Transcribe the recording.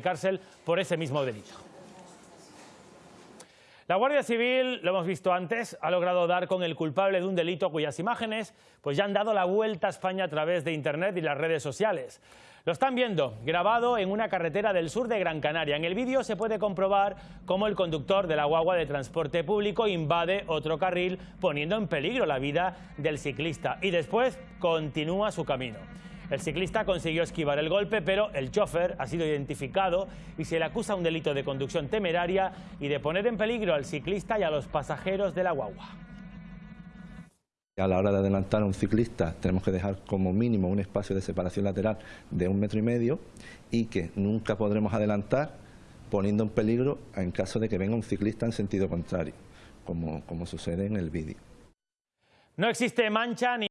cárcel por ese mismo delito. La Guardia Civil, lo hemos visto antes, ha logrado dar con el culpable de un delito cuyas imágenes pues ya han dado la vuelta a España a través de Internet y las redes sociales. Lo están viendo, grabado en una carretera del sur de Gran Canaria. En el vídeo se puede comprobar cómo el conductor de la guagua de transporte público invade otro carril poniendo en peligro la vida del ciclista y después continúa su camino. El ciclista consiguió esquivar el golpe, pero el chofer ha sido identificado y se le acusa un delito de conducción temeraria y de poner en peligro al ciclista y a los pasajeros de la guagua. A la hora de adelantar a un ciclista tenemos que dejar como mínimo un espacio de separación lateral de un metro y medio y que nunca podremos adelantar poniendo en peligro en caso de que venga un ciclista en sentido contrario, como, como sucede en el vídeo. No existe mancha ni